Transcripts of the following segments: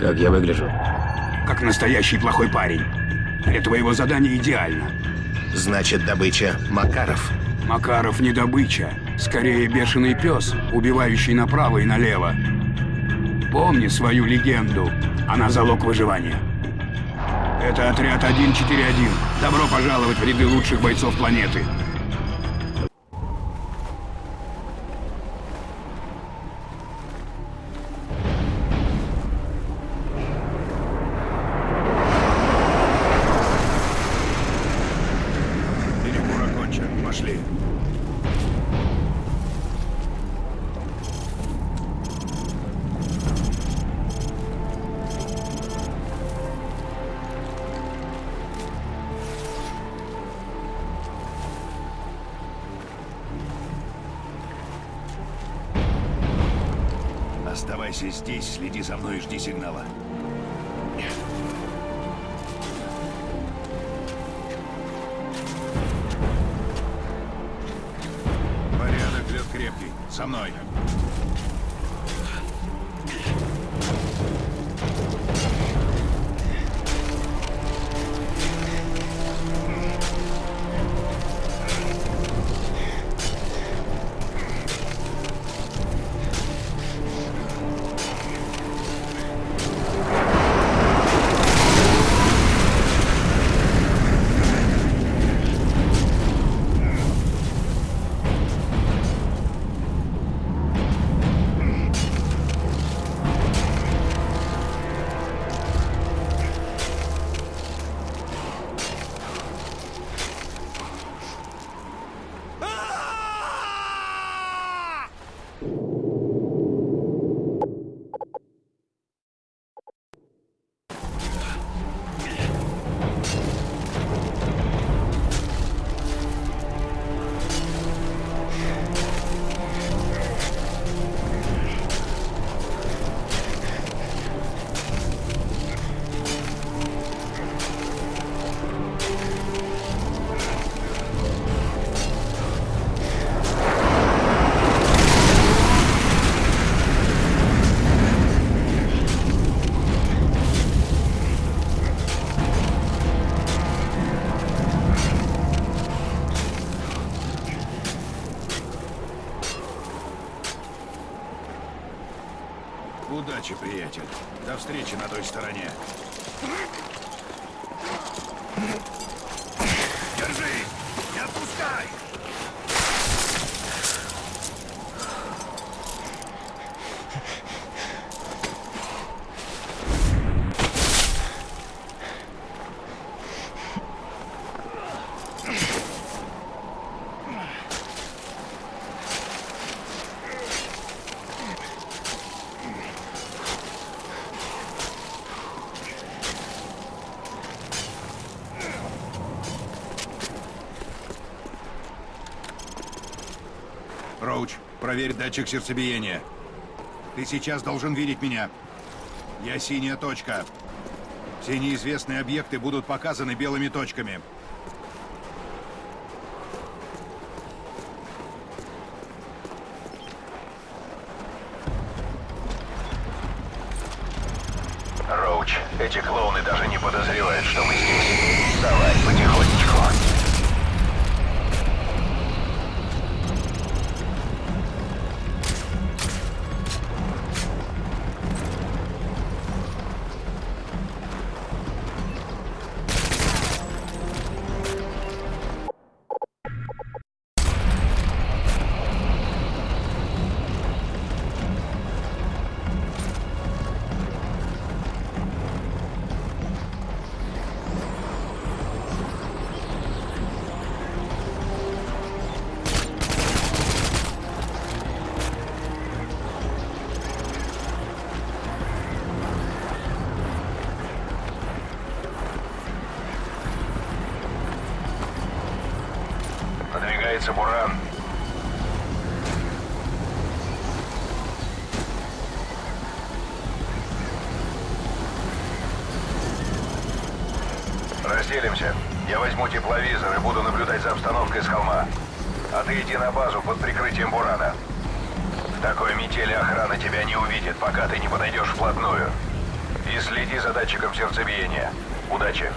Как я выгляжу? Как настоящий плохой парень. Для твоего задания идеально. Значит, добыча Макаров. Макаров не добыча. Скорее, бешеный пес, убивающий направо и налево. Помни свою легенду. Она залог выживания. Это отряд 141. Добро пожаловать в ряды лучших бойцов планеты. Пошли. Оставайся здесь, следи за мной и жди сигнала. За мной. Встречи на той стороне. Держись! Не отпускай! Роуч, проверь датчик сердцебиения. Ты сейчас должен видеть меня. Я синяя точка. Все неизвестные объекты будут показаны белыми точками. Роуч, эти клоуны даже не подозревают, что мы здесь. Давай, потихонечку. Надвигается буран. Разделимся. Я возьму тепловизор и буду наблюдать за обстановкой с холма. А ты иди на базу под прикрытием бурана. В такой метели охрана тебя не увидит, пока ты не подойдешь вплотную. И следи за датчиком сердцебиения. Удачи.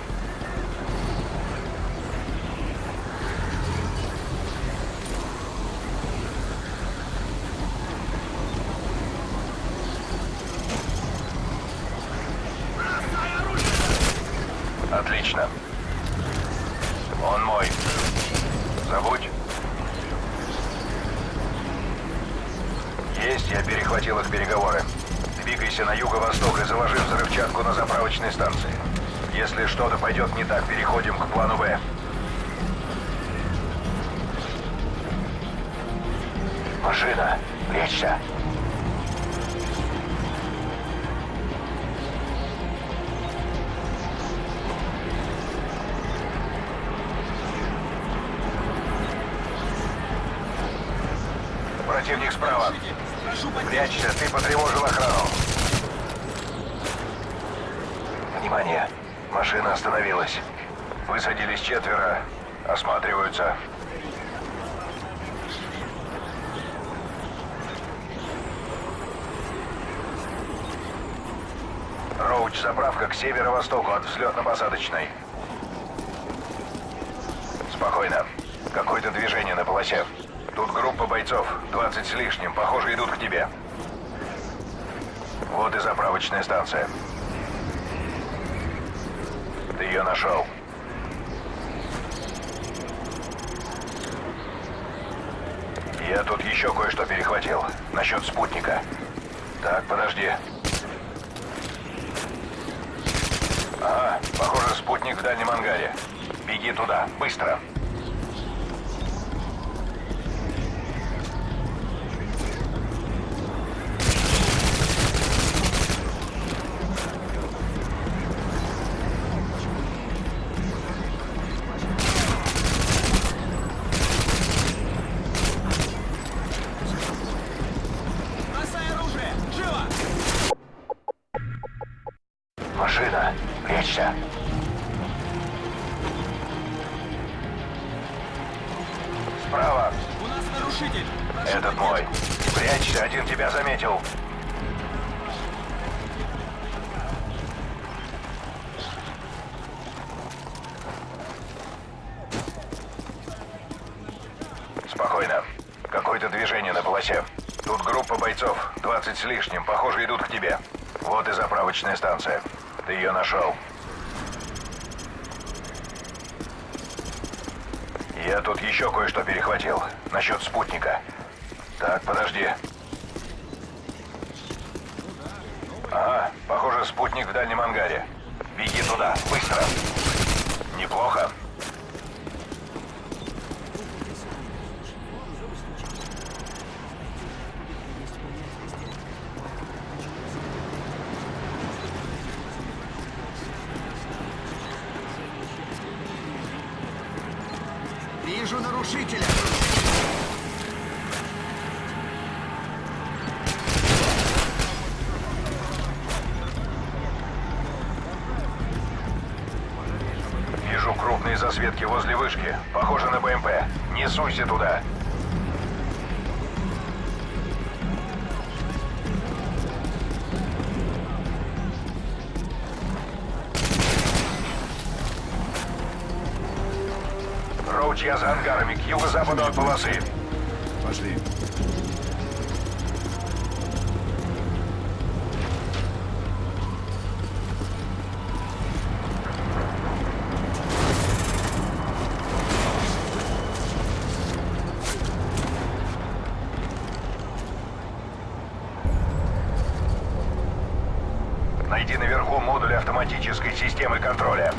Отлично. Он мой. Забудь. Есть, я перехватил их переговоры. Двигайся на юго-восток и заложи взрывчатку на заправочной станции. Если что-то пойдет не так, переходим к плану «Б». Машина, лечься. Противник справа. Прячься, ты потревожил охрану. Внимание! Машина остановилась. Высадились четверо. Осматриваются. Роуч, заправка к северо-востоку от взлетно-посадочной. Спокойно. Какое-то движение на полосе. Тут группа бойцов, 20 с лишним, похоже, идут к тебе. Вот и заправочная станция. Ты ее нашел. Я тут еще кое-что перехватил. Насчет спутника. Так, подожди. Ага, похоже, спутник в дальнем ангаре. Беги туда, быстро. Машина, 15 с лишним. Похоже, идут к тебе. Вот и заправочная станция. Ты ее нашел. Я тут еще кое-что перехватил. Насчет спутника. Так, подожди. Ага, похоже, спутник в дальнем ангаре. Беги туда, быстро. Неплохо. Вижу нарушителя! Вижу крупные засветки возле вышки. Похоже на БМП. Не суйся туда. Роуч, я за ангарами, к юго-западу от полосы. Пошли. Найди наверху модуль автоматической системы контроля.